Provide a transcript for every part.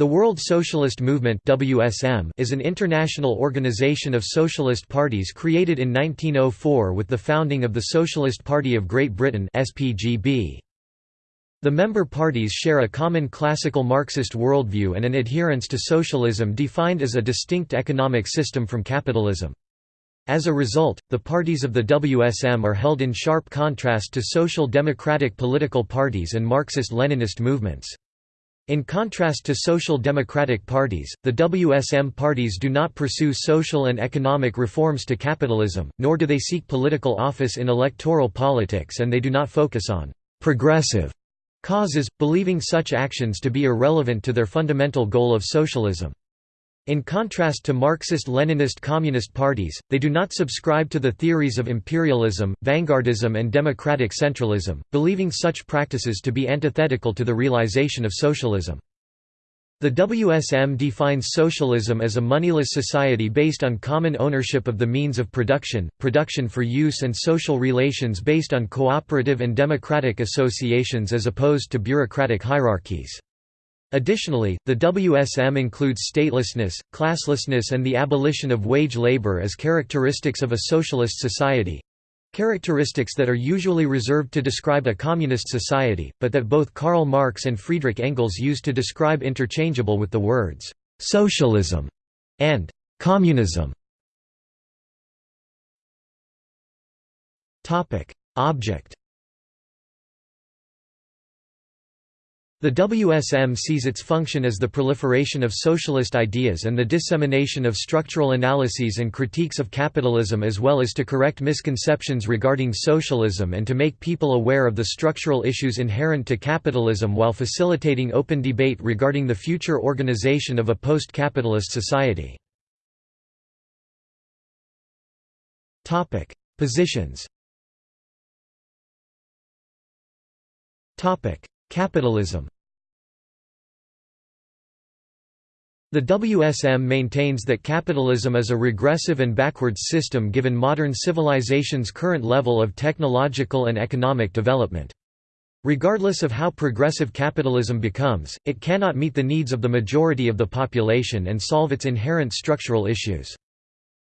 The World Socialist Movement (WSM) is an international organization of socialist parties created in 1904 with the founding of the Socialist Party of Great Britain (SPGB). The member parties share a common classical Marxist worldview and an adherence to socialism defined as a distinct economic system from capitalism. As a result, the parties of the WSM are held in sharp contrast to social democratic political parties and Marxist-Leninist movements. In contrast to social democratic parties, the WSM parties do not pursue social and economic reforms to capitalism, nor do they seek political office in electoral politics and they do not focus on «progressive» causes, believing such actions to be irrelevant to their fundamental goal of socialism. In contrast to Marxist-Leninist communist parties, they do not subscribe to the theories of imperialism, vanguardism and democratic centralism, believing such practices to be antithetical to the realization of socialism. The WSM defines socialism as a moneyless society based on common ownership of the means of production, production for use and social relations based on cooperative and democratic associations as opposed to bureaucratic hierarchies. Additionally, the WSM includes statelessness, classlessness and the abolition of wage labor as characteristics of a socialist society, Characteristics that are usually reserved to describe a communist society, but that both Karl Marx and Friedrich Engels used to describe interchangeable with the words «socialism» and «communism». Object The WSM sees its function as the proliferation of socialist ideas and the dissemination of structural analyses and critiques of capitalism as well as to correct misconceptions regarding socialism and to make people aware of the structural issues inherent to capitalism while facilitating open debate regarding the future organization of a post-capitalist society. Positions Capitalism The WSM maintains that capitalism is a regressive and backwards system given modern civilization's current level of technological and economic development. Regardless of how progressive capitalism becomes, it cannot meet the needs of the majority of the population and solve its inherent structural issues.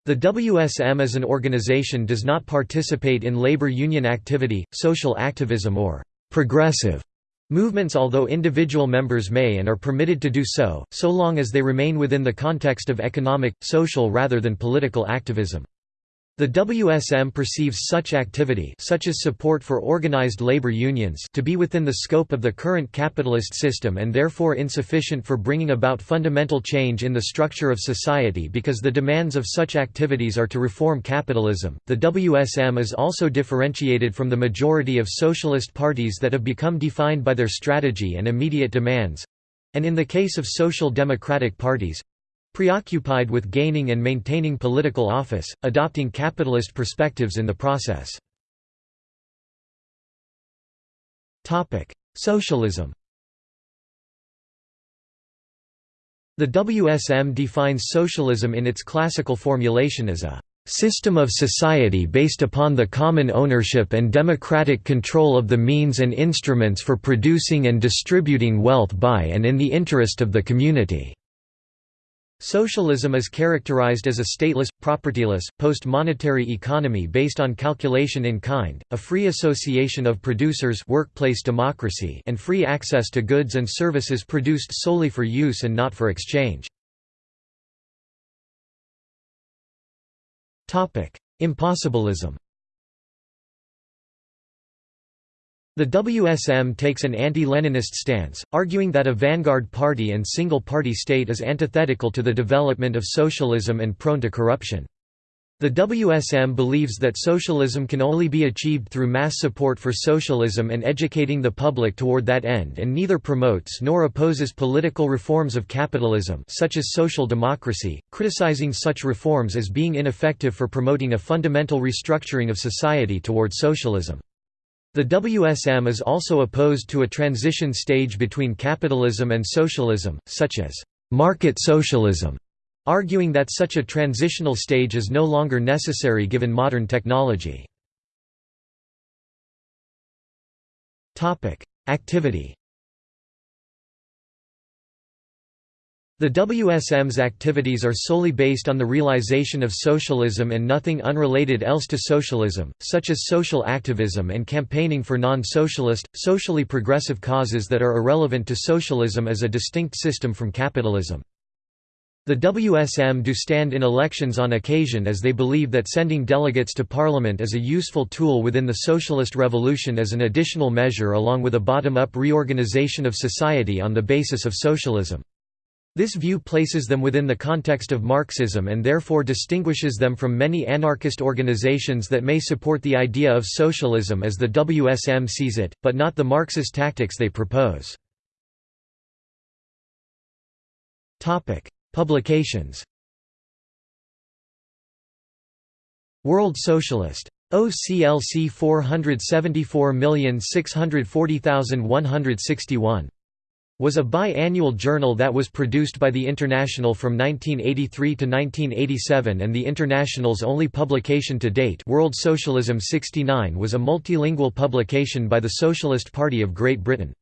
The WSM as an organization does not participate in labor union activity, social activism or progressive Movements although individual members may and are permitted to do so, so long as they remain within the context of economic, social rather than political activism. The WSM perceives such activity such as support for organized labor unions to be within the scope of the current capitalist system and therefore insufficient for bringing about fundamental change in the structure of society because the demands of such activities are to reform capitalism. The WSM is also differentiated from the majority of socialist parties that have become defined by their strategy and immediate demands and in the case of social democratic parties, Preoccupied with gaining and maintaining political office, adopting capitalist perspectives in the process. Socialism The WSM defines socialism in its classical formulation as a system of society based upon the common ownership and democratic control of the means and instruments for producing and distributing wealth by and in the interest of the community. Socialism is characterized as a stateless, propertyless, post-monetary economy based on calculation in kind, a free association of producers workplace democracy and free access to goods and services produced solely for use and not for exchange. Impossibilism The WSM takes an anti-Leninist stance, arguing that a vanguard party and single-party state is antithetical to the development of socialism and prone to corruption. The WSM believes that socialism can only be achieved through mass support for socialism and educating the public toward that end and neither promotes nor opposes political reforms of capitalism such as social democracy, criticizing such reforms as being ineffective for promoting a fundamental restructuring of society toward socialism. The WSM is also opposed to a transition stage between capitalism and socialism, such as market socialism, arguing that such a transitional stage is no longer necessary given modern technology. Activity The WSM's activities are solely based on the realization of socialism and nothing unrelated else to socialism, such as social activism and campaigning for non-socialist, socially progressive causes that are irrelevant to socialism as a distinct system from capitalism. The WSM do stand in elections on occasion as they believe that sending delegates to parliament is a useful tool within the socialist revolution as an additional measure along with a bottom-up reorganization of society on the basis of socialism. This view places them within the context of Marxism and therefore distinguishes them from many anarchist organizations that may support the idea of socialism as the WSM sees it, but not the Marxist tactics they propose. Publications World Socialist. OCLC 474640161 was a bi-annual journal that was produced by the International from 1983 to 1987 and the International's only publication to date World Socialism 69 was a multilingual publication by the Socialist Party of Great Britain.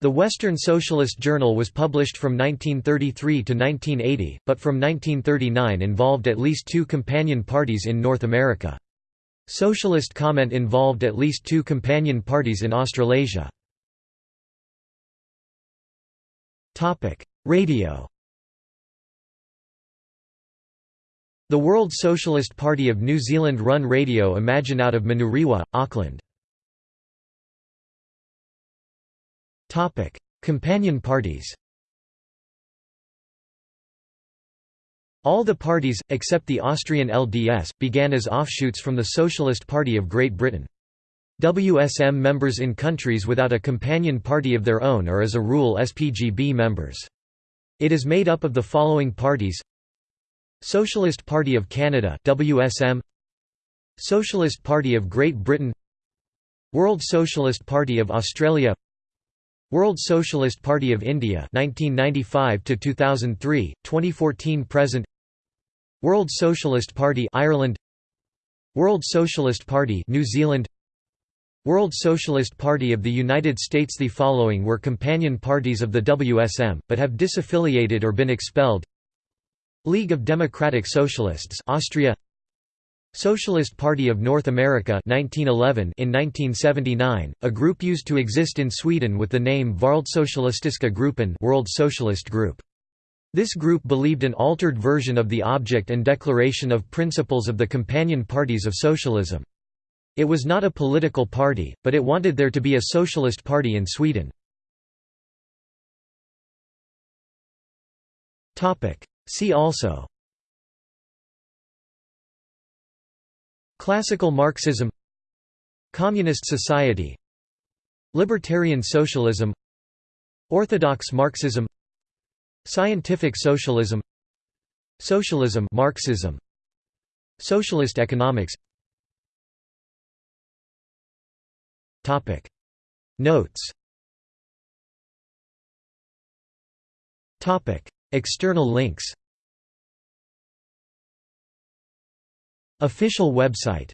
The Western Socialist Journal was published from 1933 to 1980, but from 1939 involved at least two companion parties in North America. Socialist Comment involved at least two companion parties in Australasia. Radio The World Socialist Party of New Zealand run Radio Imagine out of Manurewa, Auckland. Companion parties All the parties, except the Austrian LDS, began as offshoots from the Socialist Party of Great Britain. WSM members in countries without a companion party of their own are as a rule SPGB members. It is made up of the following parties. Socialist Party of Canada WSM Socialist Party of Great Britain. World Socialist Party of Australia. World Socialist Party of India 1995 to 2003 2014 present. World Socialist Party Ireland. World Socialist Party New Zealand World Socialist Party of the United States The following were companion parties of the WSM, but have disaffiliated or been expelled League of Democratic Socialists Austria Socialist Party of North America 1911 in 1979, a group used to exist in Sweden with the name Världssocialistiska gruppen World Socialist Group. This group believed an altered version of the object and declaration of principles of the companion parties of socialism. It was not a political party, but it wanted there to be a socialist party in Sweden. See also Classical Marxism Communist Society Libertarian Socialism Orthodox Marxism Scientific Socialism Socialism Marxism Socialist economics Topic. Notes. Topic. External links. Official website